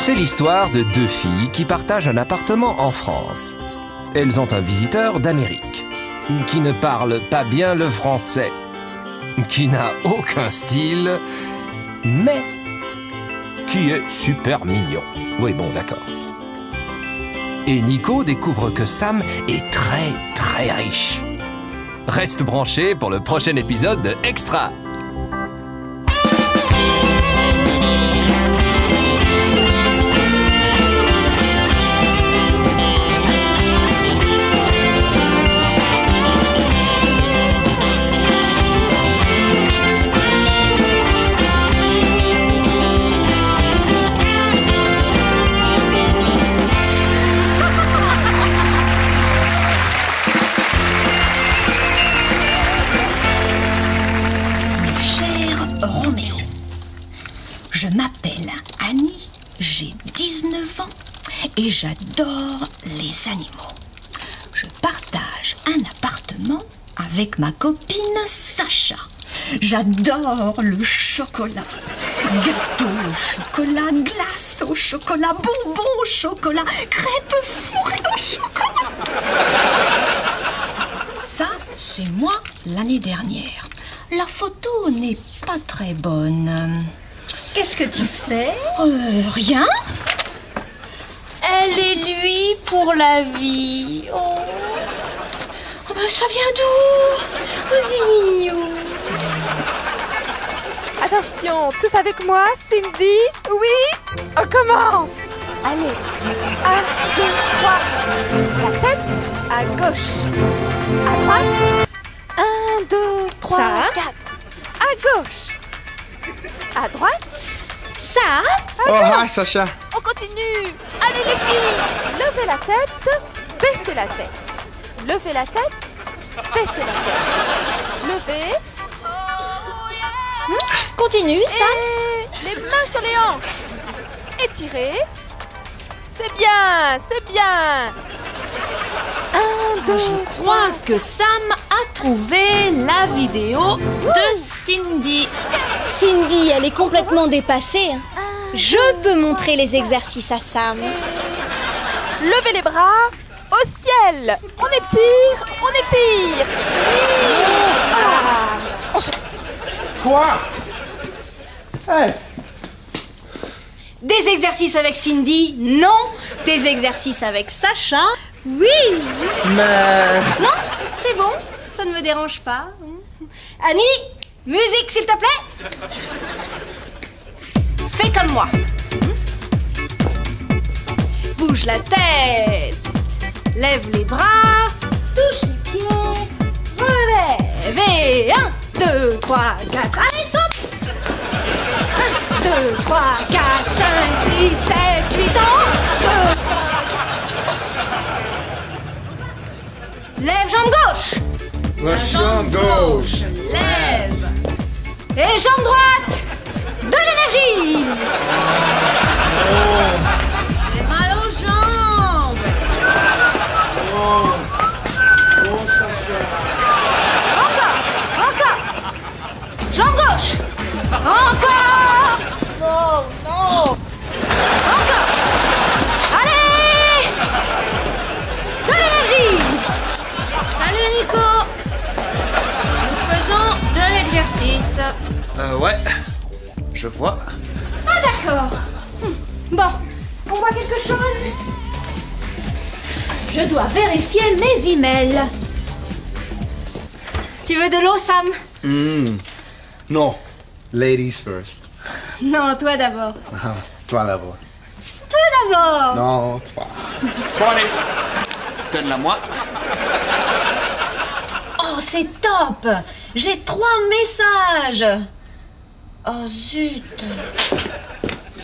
C'est l'histoire de deux filles qui partagent un appartement en France. Elles ont un visiteur d'Amérique, qui ne parle pas bien le français, qui n'a aucun style, mais qui est super mignon. Oui, bon, d'accord. Et Nico découvre que Sam est très, très riche. Reste branché pour le prochain épisode de Extra. J'adore les animaux. Je partage un appartement avec ma copine Sacha. J'adore le chocolat. Gâteau au chocolat, glace au chocolat, bonbons au chocolat, crêpes fourrées au chocolat. Ça, c'est moi l'année dernière. La photo n'est pas très bonne. Qu'est-ce que tu fais? Euh, rien Et lui pour la vie. Oh, Oh, ben, Ça vient d'où oh, c'est mignon. Attention, tous avec moi, Cindy Oui? On commence Allez, 1, 2, 3. La tête à gauche. À droite. 1, 2, 3, Ça 4. À gauche. À droite. Ça Oh, hi, Sacha. On continue Allez les filles Levez la tête, baissez la tête. Levez la tête, baissez la tête. Levez. Continue, ça Et les mains sur les hanches. Étirez. C'est bien, c'est bien. Un, deux, Je crois que Sam a trouvé la vidéo de Cindy. Cindy, elle est complètement dépassée. Je peux montrer les exercices à Sam. Levez les bras au ciel. On étire, on étire. Oui. Quoi Hey Des exercices avec Cindy, non. Des exercices avec Sacha, oui. Mais... Non, c'est bon, ça ne me dérange pas. Annie, musique s'il te plaît. Fais comme moi. Bouge la tête. Lève les bras. Touche les pieds. Relève. Et 1, 2, 3, 4. Allez, saute. 1, 2, 3, 4, 5, 6, 7, 8 ans. 2. Lève jambe gauche. La chambre gauche. Lève. Et jambe droite. De l'énergie. J'ai mal aux jambes. Encore. Encore. Jambe gauche. Encore. Non, non. Encore. Allez. De l'énergie. Salut Nico. Nous faisons de l'exercice. Euh, ouais. Je vois. Ah d'accord. Hmm. Bon, on voit quelque chose Je dois vérifier mes emails. Tu veux de l'eau, Sam? Hmm. Non. Ladies first. Non, toi d'abord. Ah, toi d'abord. Toi d'abord Non, toi. Bon, allez. Donne-la-moi. Oh, c'est top J'ai trois messages Oh zut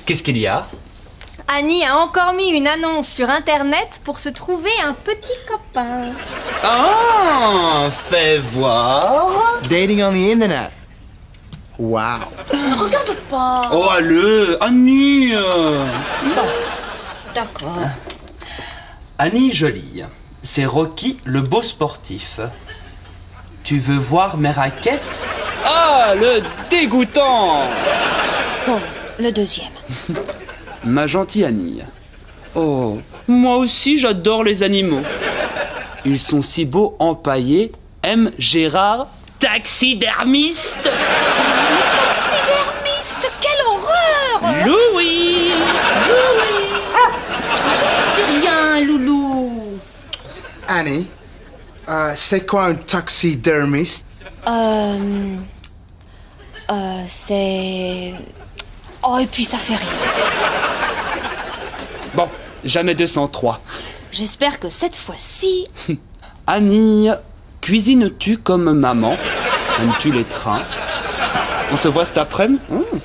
Qu'est-ce qu'il y a Annie a encore mis une annonce sur Internet pour se trouver un petit copain. Ah, fais voir. Dating on the internet. Wow. Regarde pas Oh, allez, Annie. euh. D'accord. Annie Jolie, c'est Rocky le beau sportif. Tu veux voir mes raquettes? Ah, le dégoûtant Bon, le deuxième. Ma gentille Annie. Oh, moi aussi j'adore les animaux. Ils sont si beaux empaillés. M. Gérard, taxidermiste. Taxidermiste, quelle horreur Louis C'est rien, loulou. Annie, euh, c'est quoi un taxidermiste? Euh... Euh, c'est... Oh, et puis ça fait rien. Bon, jamais 203. J'espère que cette fois-ci... Annie, cuisines-tu comme maman? Aimes-tu les trains? On se voit cet après-midi? Hmm.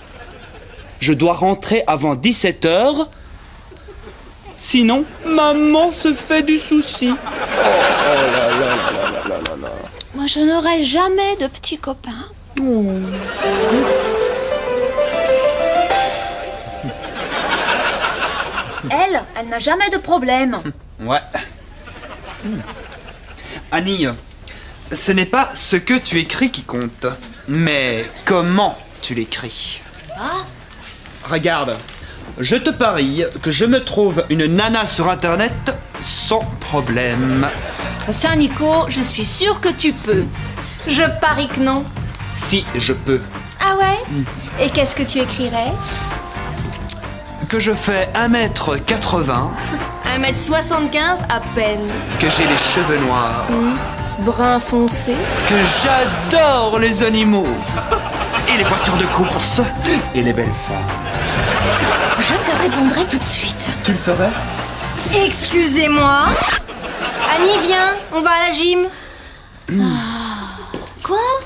Je dois rentrer avant 17h. Sinon, maman se fait du souci. Moi, je n'aurai jamais de petits copains. Elle, elle n'a jamais de problème. Ouais. Annie, ce n'est pas ce que tu écris qui compte, mais comment tu l'écris. Regarde, je te parie que je me trouve une nana sur internet sans problème. Ça, Nico, je suis sûre que tu peux. Je parie que non. Si je peux. Ah ouais Et qu'est-ce que tu écrirais Que je fais 1m80, 1m75 à peine. que j'ai les cheveux noirs, Brun foncé. que j'adore les animaux, et les voitures de course, et les belles femmes. Je te répondrai tout de suite. Tu le ferais? Excusez-moi. Annie, viens, on va à la gym. Quoi? Oh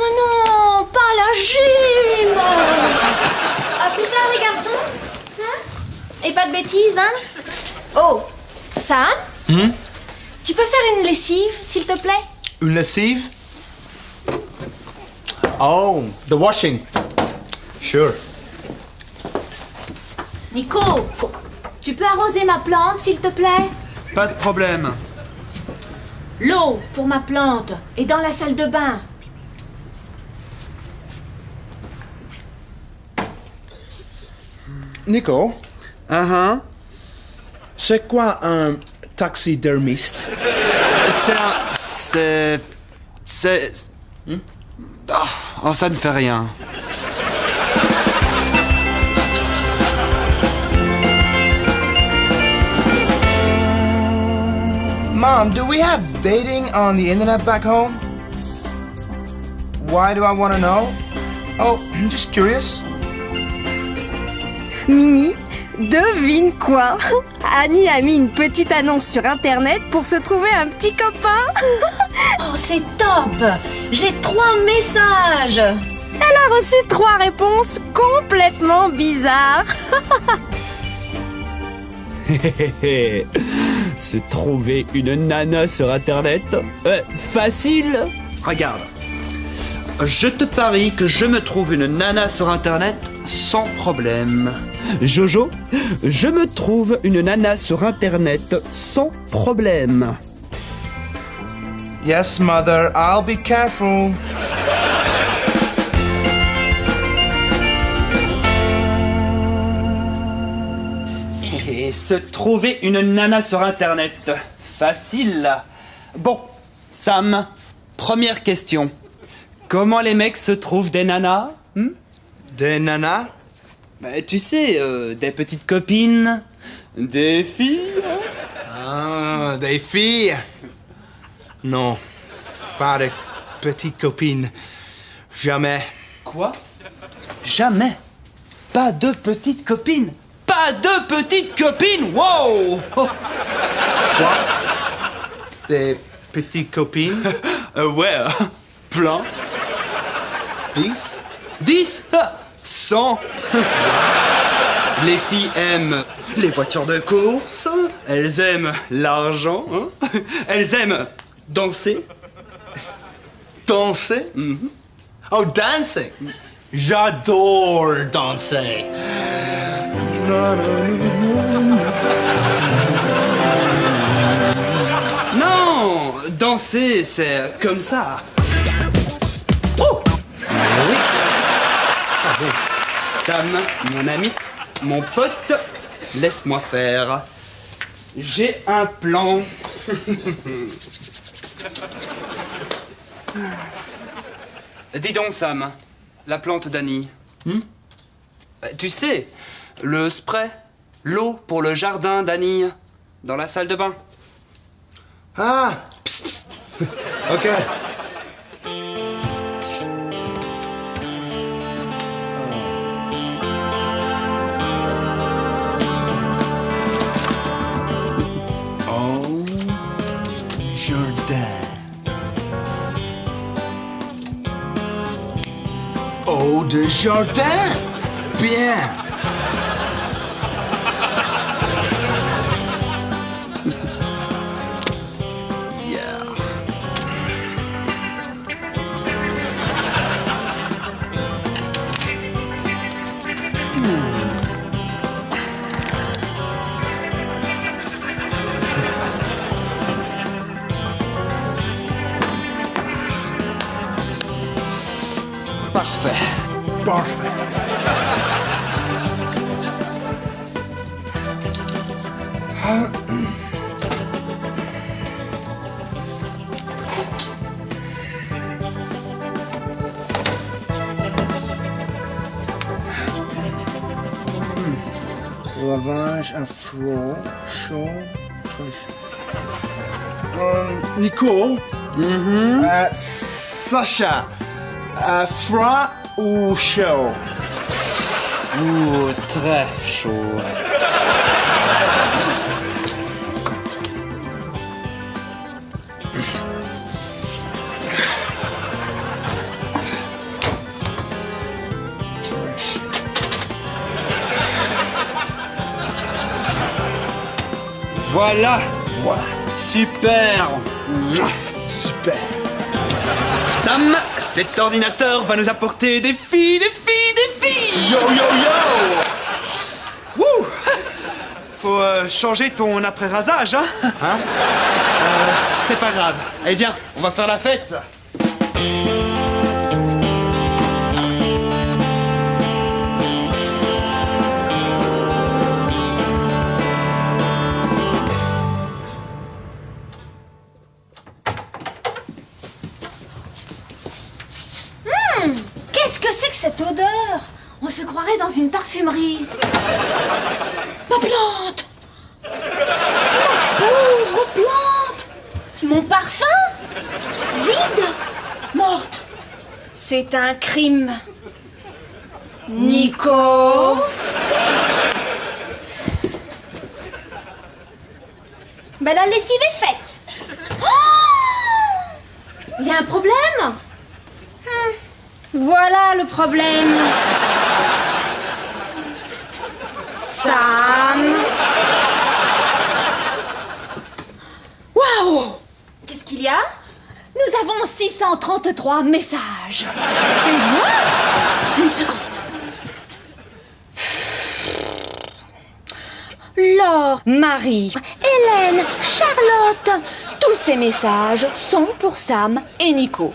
mais non, pas la gym À plus tard, les garçons. Hein Et pas de bêtises, hein Oh, Sam Tu peux faire une lessive, s'il te plaît Une lessive? Oh, the washing. Sure. Nico, tu peux arroser ma plante, s'il te plaît Pas de problème. L'eau pour ma plante est dans la salle de bain. Nico, Ah ah. c'est quoi un taxidermiste? C'est un. C'est. C'est. Ah, oh, ça ne fait rien. Mom, do we have dating on the internet back home? Why do I want to know? Oh, I'm just curious. Mini, devine quoi? Annie a mis une petite annonce sur internet pour se trouver un petit copain. Oh, c'est top J'ai trois messages Elle a reçu trois réponses complètement bizarres. Se trouver une nana sur internet Euh, Facile Regarde. Je te parie que je me trouve une nana sur internet sans problème. Jojo, je me trouve une nana sur internet sans problème. Yes, mother, I'll be careful. Et se trouver une nana sur internet. Facile. Bon, Sam, première question. Comment les mecs se trouvent des nanas hmm? Des nanas? Bah, Tu sais, euh, des petites copines, des filles. Ah, des filles? Non, pas de petites copines. Jamais. Quoi? Jamais. Pas de petites copines. Pas de petites copines. Wow Oh, Des petites copines? euh, Ouais, euh, plein. Dix? 10 100 Les filles aiment les voitures de course, elles aiment l'argent, hein. elles aiment danser. Danser? Oh, dancing! J'adore danser! Non Danser, c'est comme ça. Sam, mon ami, mon pote, laisse-moi faire. J'ai un plan. Dis donc, Sam, la plante d'Annie. Euh, Tu sais, le spray, l'eau pour le jardin d'Annie, dans la salle de bain. Ah, psst, psst. ok. De jardin. Bien. Lavage à froid, chaud, très chaud. Euh, Nico, euh, Sacha, euh, froid ou chaud? Ouh, très chaud. Voilà, Voilà. super. Super. Sam, cet ordinateur va nous apporter des filles, des filles, des filles. Yo, yo, yo! Wouh Faut euh, changer ton après-rasage, hein Hein? C'est pas grave. Allez, viens, on va faire la fête. Dans une parfumerie. Ma plante Ma pauvre plante Mon parfum? Vide Morte C'est un crime. Nico Ben la lessive est faite. Il y a un problème? Hmm. Voilà le problème. Sam Waouh Qu'est-ce qu'il y a? Nous avons 633 messages. Fais voir Une seconde. Laure, Marie, Hélène, Charlotte. Tous ces messages sont pour Sam et Nico.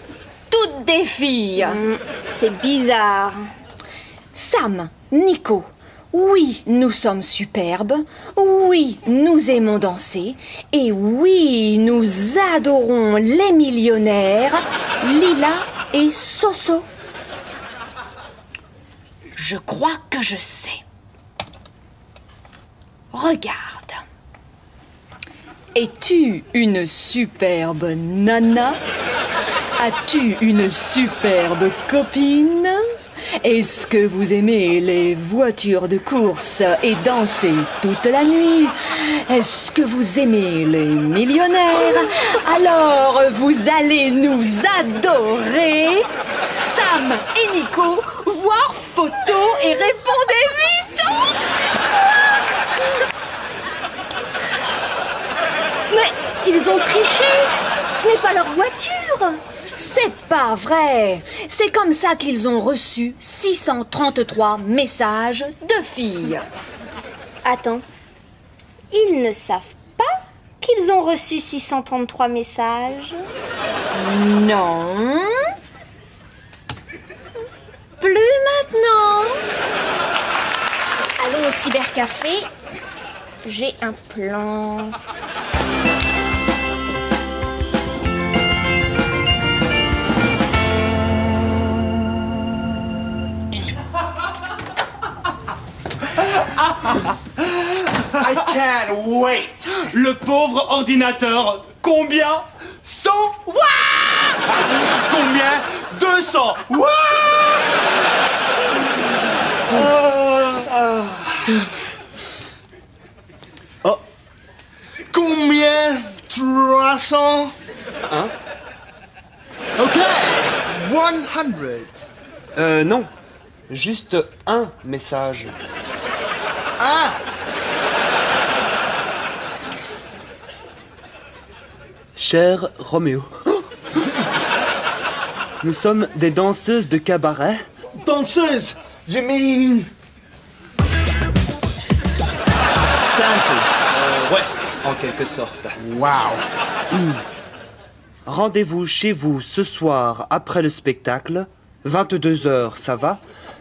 Toutes des filles. C'est bizarre. Sam, Nico, oui, nous sommes superbes, oui, nous aimons danser, et oui, nous adorons les millionnaires, Lila et Soso. Je crois que je sais. Regarde. Es-tu une superbe nana? As-tu une superbe copine? Est-ce que vous aimez les voitures de course et danser toute la nuit? Est-ce que vous aimez les millionnaires? Alors vous allez nous adorer Sam et Nico, voir photo et répondez vite Mais ils ont triché. Ce n'est pas leur voiture. C'est pas vrai C'est comme ça qu'ils ont reçu 633 messages de filles. Attends. Ils ne savent pas qu'ils ont reçu 633 messages? Non. Plus maintenant. Allons cybercafé, j'ai un plan. Can't wait. Le pauvre ordinateur. Combien? 100 Combien? 200. What? Oh. Combien? 300. Hein? Ok. 100. Euh, non. Juste un message. Ah. Cher Roméo. Nous sommes des danseuses de cabaret. Danseuse. You mean? Dancers? Ouais, en quelque sorte. Wow. Rendez-vous chez vous ce soir après le spectacle. 22h, ça va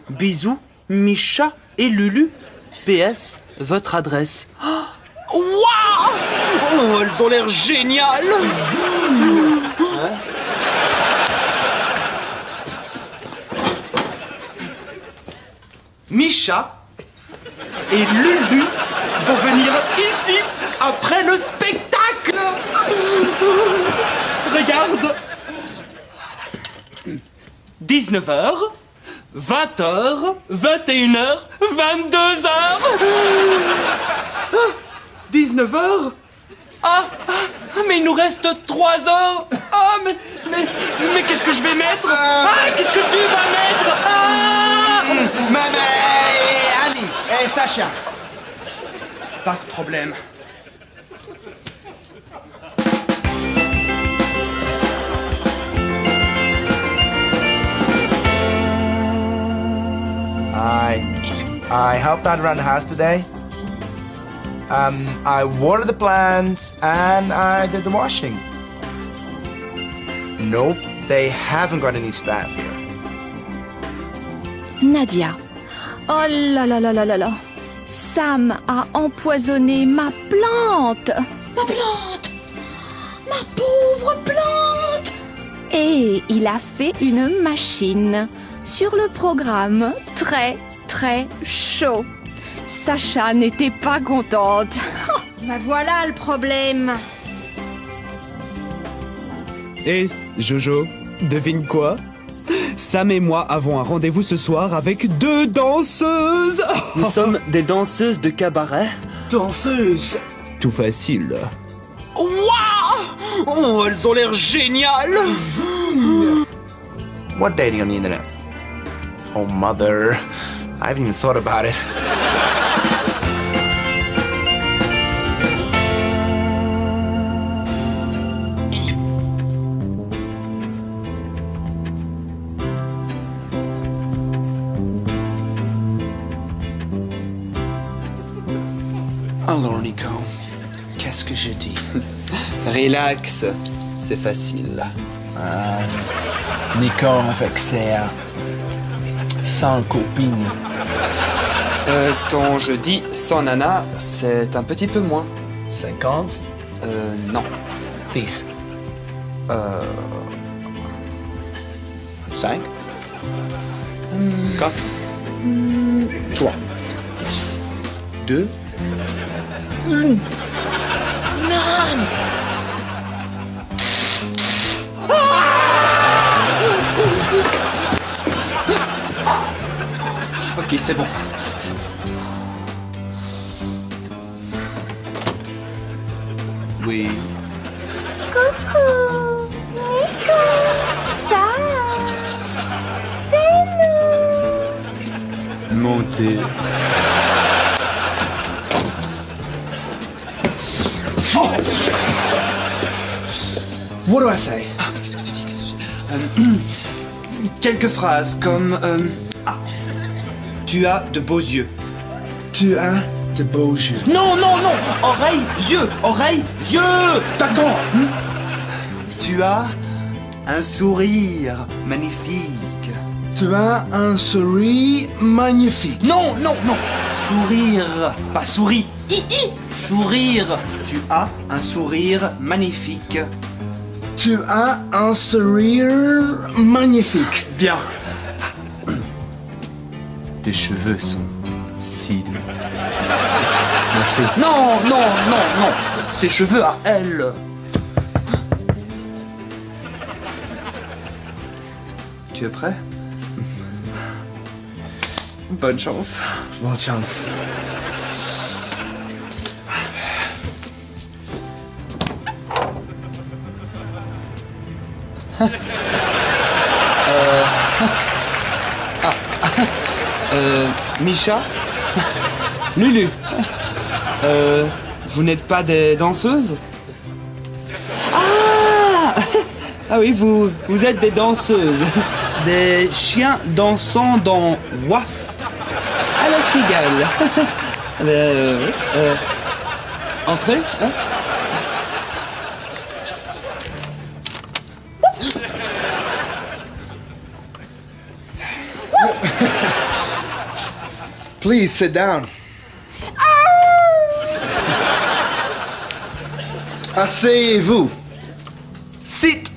Bisous, Micha et Lulu. PS, votre adresse. Oh, Waouh Oh, elles ont l'air géniales. Hein Micha et Lulu vont venir ici après le spectacle. Regarde. 19h, 20h, 21h, 22h 19h ah, ah, mais il nous reste 3 heures Ah, mais, mais, mais qu'est-ce que je vais mettre? Ah, qu'est-ce que tu vas mettre? Ah Maman et Annie et Sacha. Pas de problème. I I helped out around the house today? Um, I watered the plants and I did the washing. Nope, they haven't got any staff here. Nadia. Oh là là là là là là. Sam a empoisonné ma plante. Ma plante Ma pauvre plante Et il a fait une machine sur le programme très très chaud. Sacha n'était pas contente. Bah voilà le problème. Et Jojo, devine quoi? Sam et moi avons un rendez-vous ce soir avec deux danseuses Nous sommes des danseuses de cabaret Danseuse. Tout facile. Waouh Oh, elles ont l'air géniales What dating on the internet? Oh, mother. I haven't even thought about it. Relax, c'est facile. Nico avec ses euh, 100 copines. Euh, quand je dis sans nana, c'est un petit peu moins. 50? Euh, non. 10. Euh, 5? 4? 3. 2? 1. Ok, c'est bon. Oui. Coucou Nico Ça C'est nous Montez. What do I say? Quelques phrases comme euh, ah, tu as de beaux yeux. Tu as de beaux yeux. Non, non, non Oreilles, yeux, oreilles, yeux D'accord. Tu as un sourire magnifique. Tu as un sourire magnifique. Non, non, non. Sourire, pas souris. Sourire. Tu as un sourire magnifique. Tu as un sourire magnifique. Bien. Tes cheveux sont si doux. Merci. Non, non, non, non. Ses cheveux à elle. Tu es prêt? Bonne chance. Bonne chance. Misha Lulu Euh, vous n'êtes pas des danseuses Ah Ah oui, vous, vous êtes des danseuses. Des chiens dansant dans Waf à la cigale. Euh, euh, entrez hein Please sit down. Asseyez-vous. Sit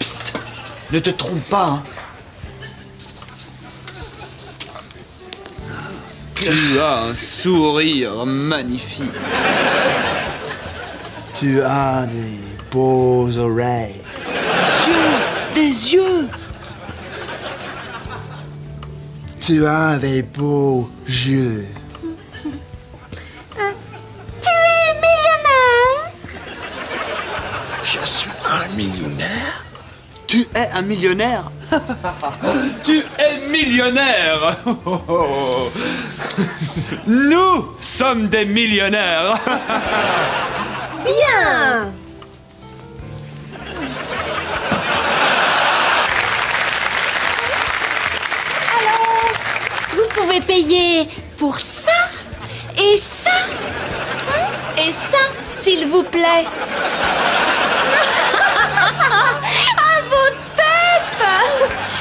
Psst Ne te trompe pas, hein. Tu as un sourire magnifique. Tu as des beaux oreilles. Des yeux Tu as des beaux yeux. Tu es millionnaire. Je suis un millionnaire. Tu es un millionnaire. Tu es millionnaire. Nous sommes des millionnaires. Bien pouvez payer pour ça et ça et ça, s'il vous plaît. à vos têtes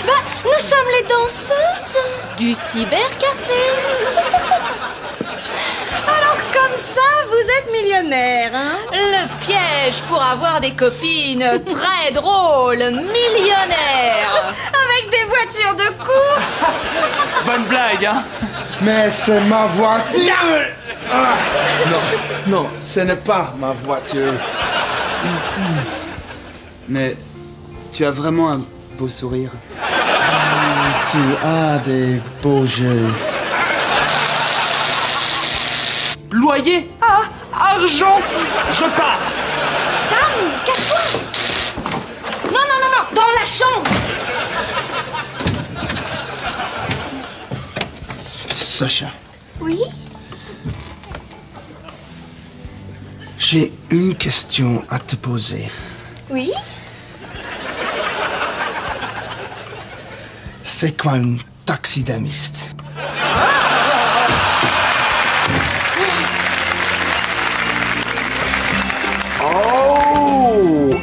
Bah, Nous sommes les danseuses du cybercafé. Alors comme ça, êtes millionnaire, hein Le piège pour avoir des copines très drôles, millionnaires. Avec des voitures de course Bonne blague, hein Mais c'est ma voiture. Ah, non, non, ce n'est pas ma voiture. Mais tu as vraiment un beau sourire. Tu as des beaux yeux. Loyer? Argent Je pars. Sam, cache-toi. Non, non, non, non, dans la chambre. Sacha, Oui. J'ai une question à te poser. Oui. C'est quoi un taxidermiste?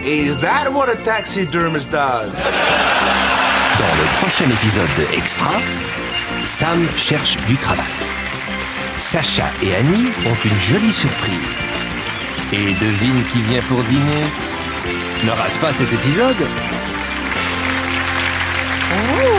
Is that what a taxidermist does? Dans le prochain épisode de Extra, Sam cherche du travail. Sacha et Annie ont une jolie surprise. Et devine qui vient pour dîner? Ne rate pas cet épisode Oh